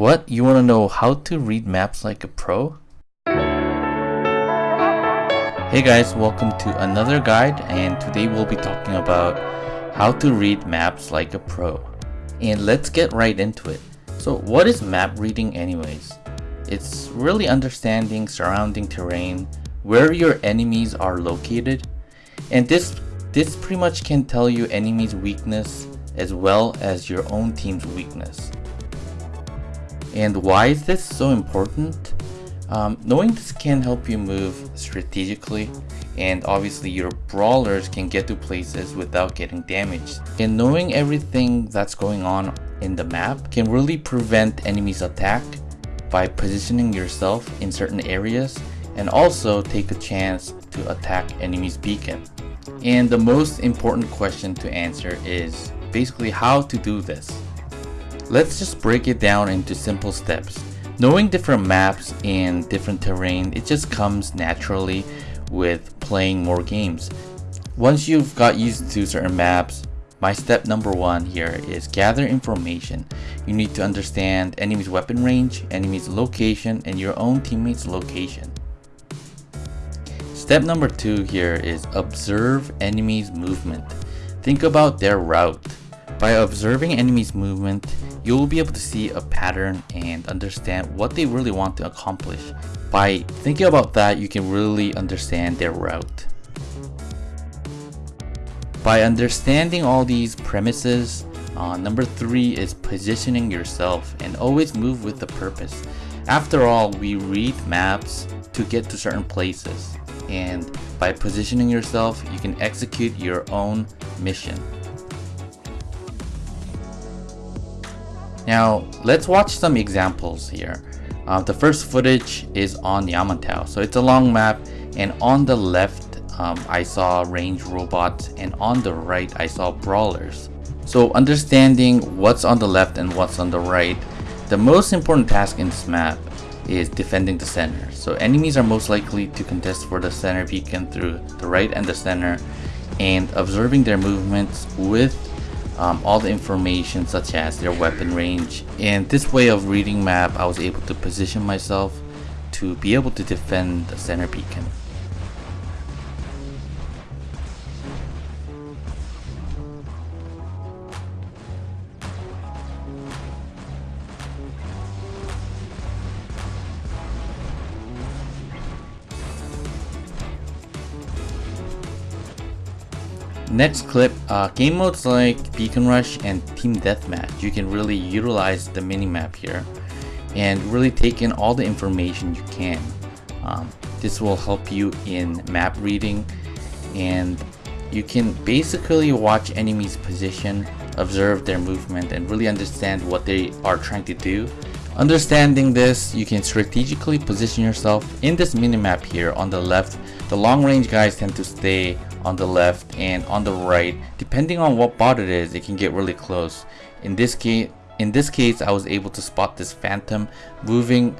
What? You want to know how to read maps like a pro? Hey guys, welcome to another guide and today we'll be talking about how to read maps like a pro. And let's get right into it. So what is map reading anyways? It's really understanding surrounding terrain, where your enemies are located, and this this pretty much can tell you enemy's weakness as well as your own team's weakness. And why is this so important? Um, knowing this can help you move strategically and obviously your brawlers can get to places without getting damaged. And knowing everything that's going on in the map can really prevent enemies attack by positioning yourself in certain areas and also take a chance to attack enemies beacon. And the most important question to answer is basically how to do this. Let's just break it down into simple steps. Knowing different maps and different terrain, it just comes naturally with playing more games. Once you've got used to certain maps, my step number one here is gather information. You need to understand enemy's weapon range, enemy's location, and your own teammate's location. Step number two here is observe enemy's movement. Think about their route. By observing enemies movement, you will be able to see a pattern and understand what they really want to accomplish. By thinking about that, you can really understand their route. By understanding all these premises, uh, number three is positioning yourself and always move with a purpose. After all, we read maps to get to certain places and by positioning yourself, you can execute your own mission. Now, let's watch some examples here. Uh, the first footage is on Yamantau. So it's a long map and on the left, um, I saw range robots and on the right, I saw brawlers. So understanding what's on the left and what's on the right, the most important task in this map is defending the center. So enemies are most likely to contest for the center beacon through the right and the center and observing their movements with um, all the information such as their weapon range and this way of reading map I was able to position myself to be able to defend the center beacon. Next clip, uh, game modes like Beacon Rush and Team Deathmatch, you can really utilize the minimap here and really take in all the information you can. Um, this will help you in map reading and you can basically watch enemies position, observe their movement and really understand what they are trying to do. Understanding this, you can strategically position yourself in this minimap here on the left. The long range guys tend to stay on the left and on the right. Depending on what bot it is it can get really close. In this case in this case I was able to spot this phantom moving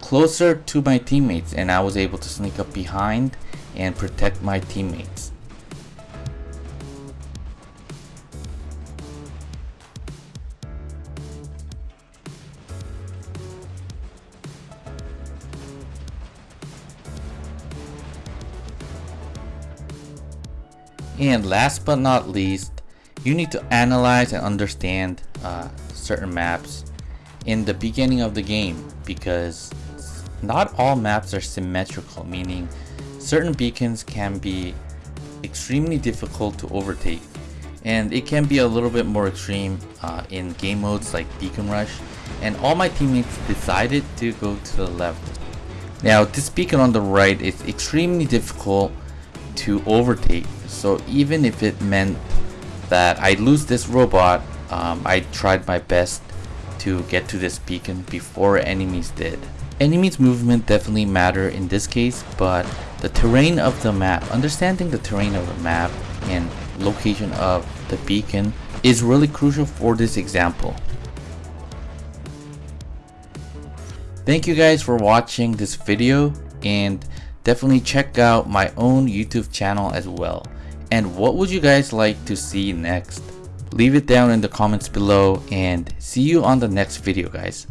closer to my teammates and I was able to sneak up behind and protect my teammates And last but not least, you need to analyze and understand uh, certain maps in the beginning of the game because not all maps are symmetrical, meaning certain beacons can be extremely difficult to overtake. And it can be a little bit more extreme uh, in game modes like Beacon Rush. And all my teammates decided to go to the left. Now this beacon on the right is extremely difficult to overtake so even if it meant that I lose this robot, um, I tried my best to get to this beacon before enemies did. Enemies movement definitely matter in this case, but the terrain of the map, understanding the terrain of the map and location of the beacon is really crucial for this example. Thank you guys for watching this video and definitely check out my own YouTube channel as well and what would you guys like to see next? Leave it down in the comments below and see you on the next video guys.